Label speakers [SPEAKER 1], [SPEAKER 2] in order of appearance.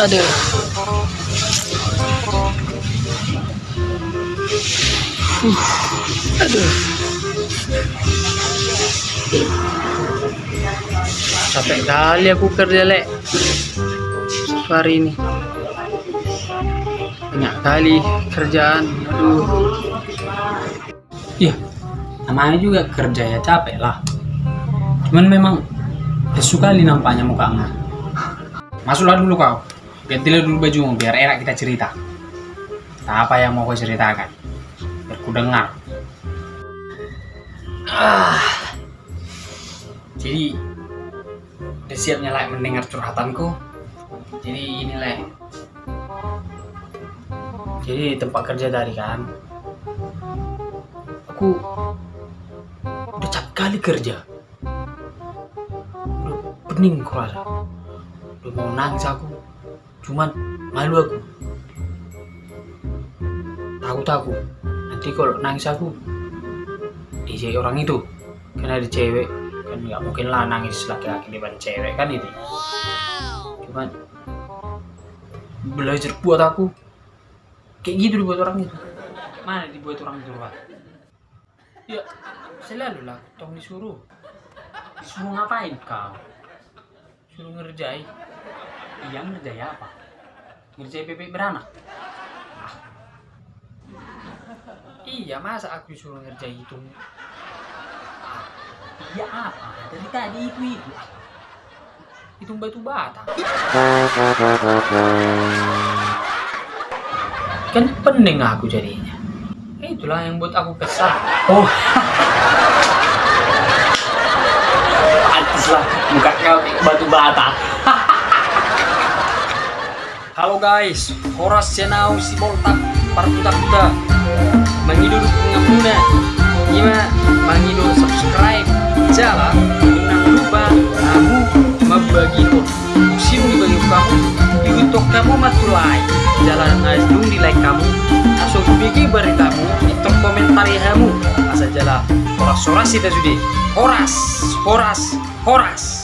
[SPEAKER 1] Aduh. Uh, aduh. Capek kali aku kerja, Lek. Hari ini. Banyak kali kerjaan. Aduh.
[SPEAKER 2] Iya, namanya juga kerja ya capek lah. Cuman memang lesu kali nampaknya mukamu. Masuklah dulu kau. Gantilah dulu bajumu biar enak kita cerita. Apa yang mau kau ceritakan? Biar ku dengar. Ah. Jadi, udah siapnya lah mendengar curhatanku. Jadi ini lah. Jadi tempat kerja tadi kan, aku udah capek kali kerja udah pening kurasa udah mau nangis aku. Cuman malu aku. Takut aku nanti kalau nangis aku DJ orang itu. Karena ada cewek kan nggak mungkin lah nangis laki-laki depan cewek kan itu. Cuman belajar buat aku. Kayak gitu dibuat orang itu. Mana dibuat orang itu Pak? Ya, selalu lah, tong disuruh. Disuruh ngapain kau? Suruh ngerjai. Iya ngerjai apa? Ngerjai bebek beranak? Ah. Iya, masa aku disuruh ngerjai itu? Ah. Iya apa? Dari tadi itu itu. Itu batu bata. Kan pening aku jadinya. Itulah yang buat aku kesal. Oh. Pantes lah batu bata. Halo guys, Horas Senau si Boltak Parkuta-kuta Mengidur pengamuna Ima mengidur subscribe. Jala Jangan lupa Kamu membagi Musim dibagi kamu. Diutuk kamu matulai Jalan asdung di like kamu. Langsung bikin beritamu Itu komentari kamu. Asa jala Horas-horas kita sudah. Horas Horas Horas